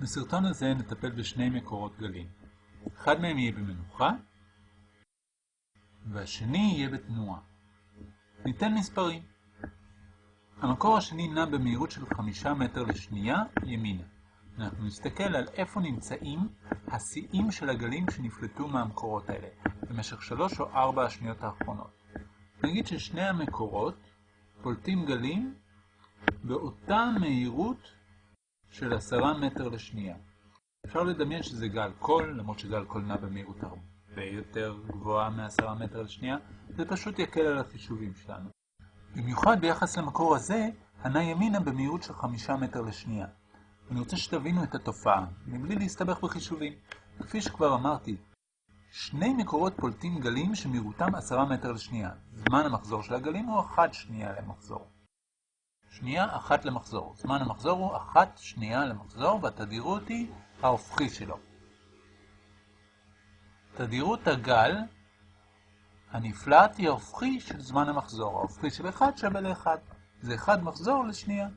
בסרטון הזה נטפל בשני מקורות גלים. אחד מהם יהיה במנוחה, והשני יהיה בתנועה. ניתן מספרים. המקור השני נע במהירות של 5 מטר לשנייה ימינה. אנחנו נסתכל על איפה נמצאים השיאים של הגלים שנפלטו מהמקורות האלה, במשך 3 או 4 השניות האחרונות. נגיד ששני המקורות פולטים גלים באותה מהירות של 10 מטר לשנייה. אפשר לדמיין שזה גל קול, למרות שגל קול נע במהירות הרבה יותר גבוהה מ-10 מטר לשנייה, זה פשוט יקל על החישובים שלנו. במיוחד ביחס למקור הזה, הנע ימינה במהירות של 5 מטר לשנייה. אני רוצה שתבינו את התופעה, מבלי להסתבך בחישובים. כפי שכבר אמרתי, שני מקורות פולטים גלים שמהירותם 10 מטר לשנייה. זמן המחזור של הגלים הוא 1 שנייה למחזור. שנייה אחת למחזור. זמן המחזור הוא אחת שנייה למחזור, והתדירות היא ההופכי שלו. תדירות הגל הנפלט היא ההופכי של זמן המחזור. ההופכי של 1 שווה ל-1. זה 1 מחזור לשנייה.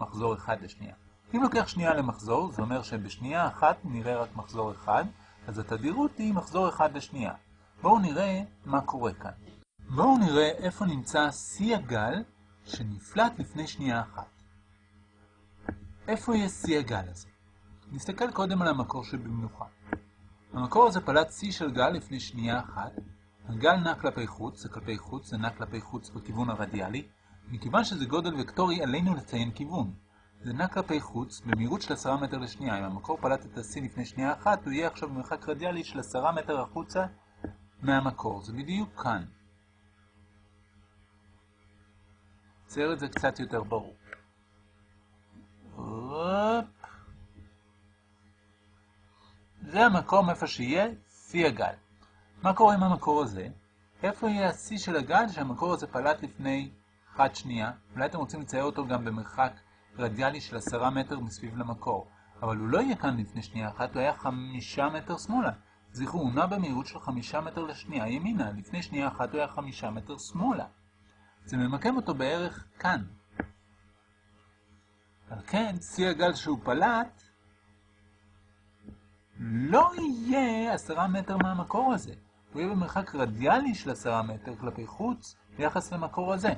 מחזור 1 לשנייה. אם לוקח שנייה למחזור, זה אומר שבשנייה אחת נראה רק מחזור 1, אז התדירות היא מחזור 1 לשנייה. בואו נראה מה קורה כאן. בואו נראה איפה נמצא שיא הגל שנפלט לפני שנייה אחת. איפה יהיה שיא הגל הזה? נסתכל קודם על המקור שבמנוחה. המקור הזה פלט שיא של גל לפני שנייה אחת. הגל נע כלפי חוץ, זה כלפי חוץ, זה נע כלפי חוץ בכיוון הרדיאלי. מכיוון שזה גודל וקטורי, עלינו לציין כיוון. זה נע כלפי חוץ במהירות של 10 מטר לשנייה. אם המקור פלט את השיא לפני שנייה אחת, הוא יהיה עכשיו במרחק רדיאלי של 10 מטר החוצה מהמקור. זה בדיוק כאן. צייר את זה קצת יותר ברור. זה המקום איפה שיהיה שיא הגל. מה קורה עם המקור הזה? איפה יהיה השיא של הגל שהמקור הזה פלט לפני אחת שנייה? אולי אתם רוצים לצייר אותו גם במרחק רדיאלי של עשרה מטר מסביב למקור. אבל הוא לא יהיה כאן לפני שנייה אחת, הוא היה חמישה מטר שמאלה. זכרו, הוא נע במהירות של חמישה מטר לשנייה ימינה. לפני שנייה אחת הוא היה חמישה מטר שמאלה. זה ממקם אותו בערך כאן. על כן, שיא הגל שהוא פלט לא יהיה עשרה מטר מהמקור הזה. הוא יהיה במרחק רדיאלי של עשרה מטר כלפי חוץ ביחס למקור הזה.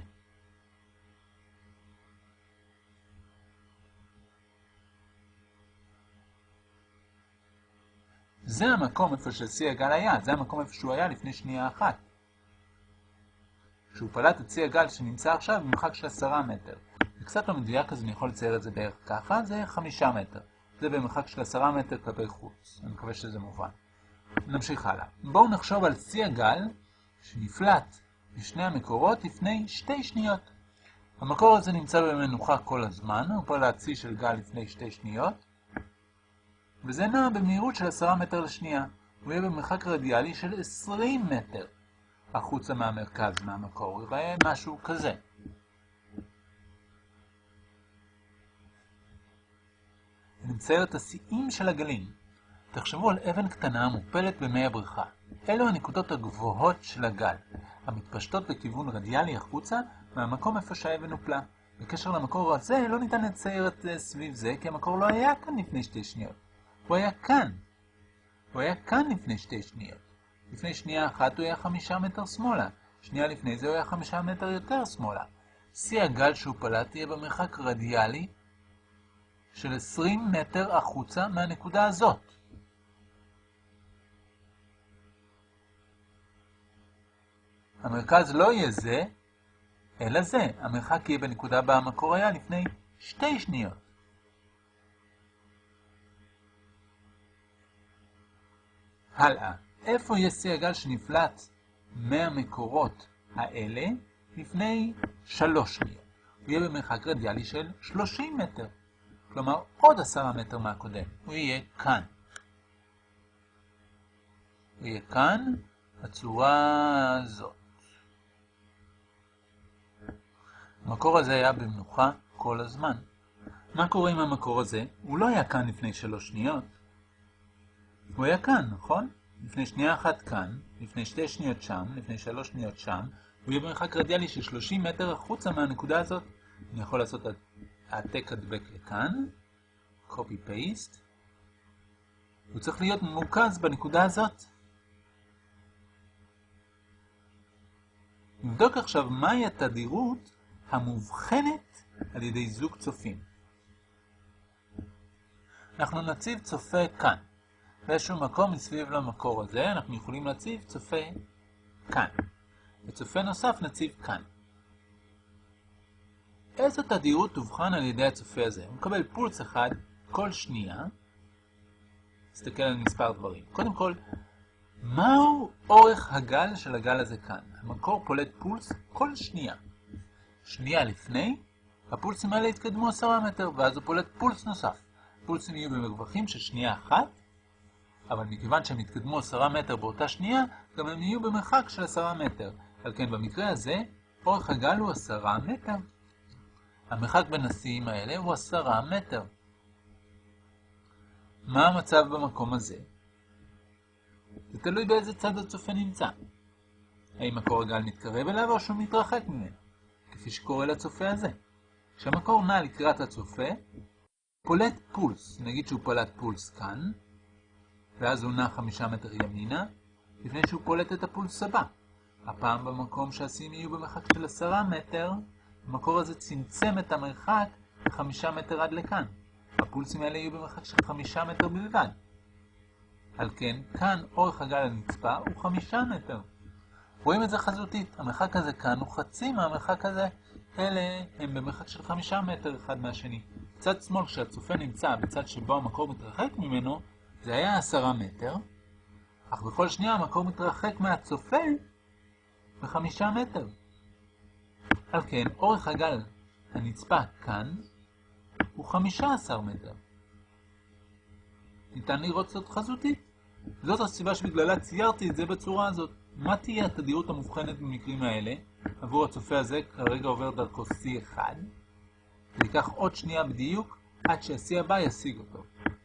זה המקום איפה ששיא הגל היה, זה המקום איפה שהוא היה לפני שנייה אחת. כשהוא פלט את צי הגל שנמצא עכשיו במרחק של 10 מטר. זה קצת לא מדויק, אז אני יכול לצייר את זה בערך ככה, זה 5 מטר. זה במרחק של 10 מטר כלפי חוץ. אני מקווה שזה מובן. נמשיך הלאה. בואו נחשוב על צי הגל שנפלט בשני המקורות לפני שתי שניות. המקור הזה נמצא במנוחה כל הזמן, הוא פלט צי של גל לפני שתי שניות, וזה נע במהירות של 10 מטר לשנייה. הוא יהיה במרחק רדיאלי של 20 מטר. החוצה מהמרכז, מהמקור, ייראה משהו כזה. נצייר את השיאים של הגלים. תחשבו על אבן קטנה מופלת במי הבריכה. אלו הנקודות הגבוהות של הגל, המתפשטות בכיוון רדיאלי החוצה מהמקום איפה שהאבן הופלה. בקשר למקור הזה לא ניתן לצייר את זה סביב זה, כי המקור לא היה כאן לפני שתי שניות. הוא היה כאן. הוא היה כאן לפני שתי שניות. לפני שנייה אחת הוא היה חמישה מטר שמאלה, שנייה לפני זה הוא היה חמישה מטר יותר שמאלה. שיא הגל שהוא פלט יהיה במרחק רדיאלי של 20 מטר החוצה מהנקודה הזאת. המרכז לא יהיה זה, אלא זה. המרחק יהיה בנקודה בה המקור היה לפני שתי שניות. הלאה. איפה יש שיא הגל שנפלט מהמקורות האלה לפני שלוש שניות? הוא יהיה במרחק רדיאלי של 30 מטר. כלומר, עוד עשרה מטר מהקודם. הוא יהיה כאן. הוא יהיה כאן, בצורה הזאת. המקור הזה היה במנוחה כל הזמן. מה קורה עם המקור הזה? הוא לא היה כאן לפני שלוש שניות. הוא היה כאן, נכון? לפני שנייה אחת כאן, לפני שתי שניות שם, לפני שלוש שניות שם, הוא יהיה במרחק רדיאלי של 30 מטר החוצה מהנקודה הזאת. אני יכול לעשות העתק הדבק לכאן, copy paste. הוא צריך להיות ממוקז בנקודה הזאת. נבדוק עכשיו מהי התדירות המובחנת על ידי זוג צופים. אנחנו נציב צופה כאן. באיזשהו מקום מסביב למקור הזה אנחנו יכולים להציב צופה כאן. וצופה נוסף נציב כאן. איזו תדירות תובחן על ידי הצופה הזה? הוא מקבל פולס אחד כל שנייה. נסתכל על מספר דברים. קודם כל, מהו אורך הגל של הגל הזה כאן? המקור פולט פולס כל שנייה. שנייה לפני, הפולסים האלה יתקדמו 10 מטר, ואז הוא פולט פולס נוסף. פולסים יהיו במרווחים של שנייה אחת, אבל מכיוון שהם יתקדמו 10 מטר באותה שנייה, גם הם יהיו במרחק של 10 מטר. על כן במקרה הזה, אורך הגל הוא 10 מטר. המרחק בין השיאים האלה הוא 10 מטר. מה המצב במקום הזה? זה תלוי באיזה צד הצופה נמצא. האם מקור הגל מתקרב אליו או שהוא מתרחק ממנו, כפי שקורה לצופה הזה. כשהמקור נע לקראת הצופה, פולט פולס, נגיד שהוא פולט פולס כאן, ואז הוא נע חמישה מטר ימינה, לפני שהוא פולט את הפולס הבא. הפעם במקום שהשיאים יהיו במרחק של עשרה מטר, המקור הזה צמצם את המרחק לחמישה מטר עד לכאן. הפולסים האלה יהיו במרחק של חמישה מטר בלבד. על כן, כאן אורך הגל הנצפה הוא חמישה מטר. רואים את זה חזותית, המרחק הזה כאן הוא חצי מהמרחק הזה. אלה הם במרחק של חמישה מטר אחד מהשני. בצד שמאל, כשהצופה נמצא בצד שבו המקור מתרחק ממנו, זה היה עשרה מטר, אך בכל שנייה המקור מתרחק מהצופה בחמישה מטר. על כן, אורך הגל הנצפה כאן הוא חמישה עשר מטר. ניתן לראות זאת חזותית. זאת הסיבה שבגללה ציירתי את זה בצורה הזאת. מה תהיה התדירות המובחנת במקרים האלה? עבור הצופה הזה כרגע עובר דרכו C1. זה ייקח עוד שנייה בדיוק עד שה-C הבא ישיג אותו.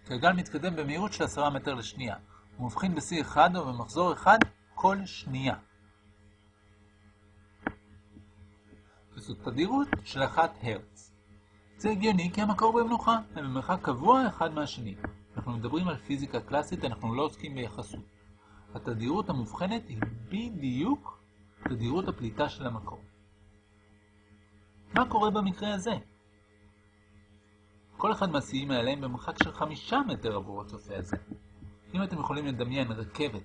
הגל מתקדם במהירות של 10 מטר לשנייה. הוא מבחין ב-C1 או במחזור אחד כל שנייה. וזאת תדירות של 1 הרץ. זה הגיוני כי המקור במנוחה, הם במרחק קבוע אחד מהשני. אנחנו מדברים על פיזיקה קלאסית, אנחנו לא עוסקים ביחסות. התדירות המובחנת היא בדיוק תדירות הפליטה של המקור. מה קורה במקרה הזה? כל אחד מהשיאים האלה הם במרחק של חמישה מטר עבור הצופה הזה. אם אתם יכולים לדמיין רכבת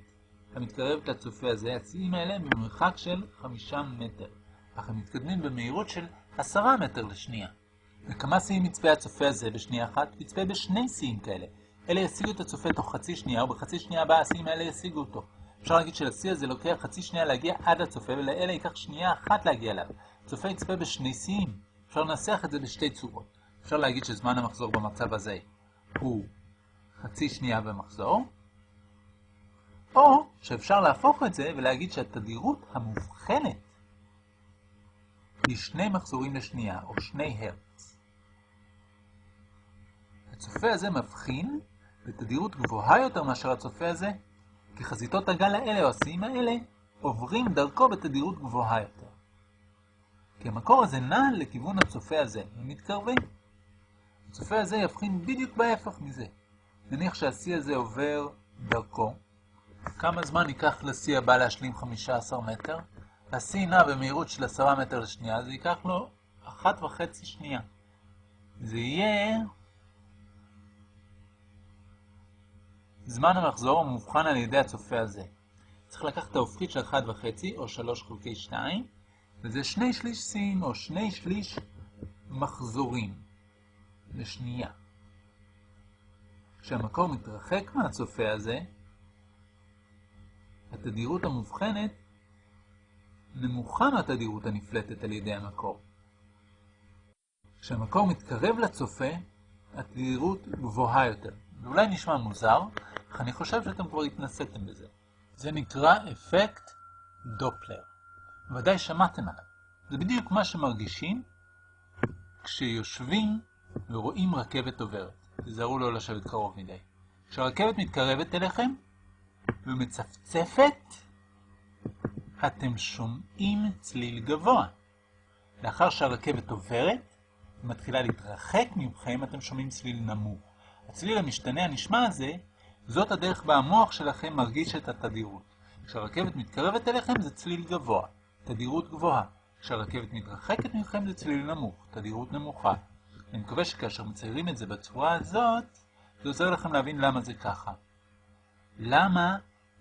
המתקרבת לצופה הזה, השיאים האלה הם במרחק של חמישה מטר, אך הם מתקדמים במהירות של עשרה מטר לשנייה. וכמה שיאים יצפה הצופה הזה בשנייה אחת? יצפה בשני שיאים כאלה. אלה ישיגו את הצופה תוך חצי שנייה, ובחצי שנייה הבאה השיאים האלה ישיגו אותו. אפשר להגיד שלשיא הזה לוקח חצי שנייה להגיע עד הצופה, ולאלה ייקח שנייה אחת להגיע אליו. הצופה יצפה בשני שיאים. אפשר לנסח את זה בשתי צורות. אפשר להגיד שזמן המחזור במצב הזה הוא חצי שנייה במחזור, או שאפשר להפוך את זה ולהגיד שהתדירות המובחנת היא שני מחזורים לשנייה, או שני הרץ. הצופה הזה מבחין בתדירות גבוהה יותר מאשר הצופה הזה, כי חזיתות הגל האלה או השיאים האלה עוברים דרכו בתדירות גבוהה יותר. כי המקור הזה נע לכיוון הצופה הזה, הם מתקרבים. הצופה הזה יבחין בדיוק בהפך מזה. נניח שהשיא הזה עובר דרכו. כמה זמן ייקח לשיא הבא להשלים 15 מטר? השיא נע במהירות של 10 מטר לשנייה, זה ייקח לו אחת וחצי שנייה. זה יהיה... זמן המחזור מובחן על ידי הצופה הזה. צריך לקחת את ההופכית של 1.5 או 3 חלקי 2, וזה שני שליש סין או שני שליש מחזורים. לשנייה. כשהמקור מתרחק מהצופה הזה, התדירות המובחנת נמוכה מהתדירות הנפלטת על ידי המקור. כשהמקור מתקרב לצופה, התדירות גבוהה יותר. זה אולי נשמע מוזר, אך אני חושב שאתם כבר התנסיתם בזה. זה נקרא אפקט דופלר. ודאי שמעתם עליו. זה בדיוק מה שמרגישים כשיושבים ורואים רכבת עוברת. תזהרו לא לשבת קרוב מדי. כשהרכבת מתקרבת אליכם ומצפצפת, אתם שומעים צליל גבוה. לאחר שהרכבת עוברת, ומתחילה להתרחק ממכם, אתם שומעים צליל נמוך. הצליל המשתנה הנשמע הזה, זאת הדרך בה המוח שלכם מרגיש את התדירות. כשהרכבת מתקרבת אליכם זה צליל גבוה, תדירות גבוהה. כשהרכבת מתרחקת מכם זה צליל נמוך, תדירות נמוכה. אני מקווה שכאשר מציירים את זה בצורה הזאת, זה עוזר לכם להבין למה זה ככה. למה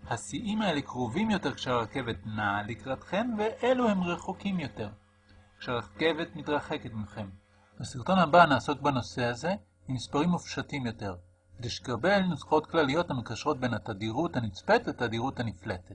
השיאים האלה קרובים יותר כשהרכבת נעה לקראתכם, ואלו הם רחוקים יותר, כשהרכבת מתרחקת מכם. בסרטון הבא נעסוק בנושא הזה עם מספרים מופשטים יותר, כדי שתקבל נוסחאות כלליות המקשרות בין התדירות הנצפית לתדירות הנפלטת.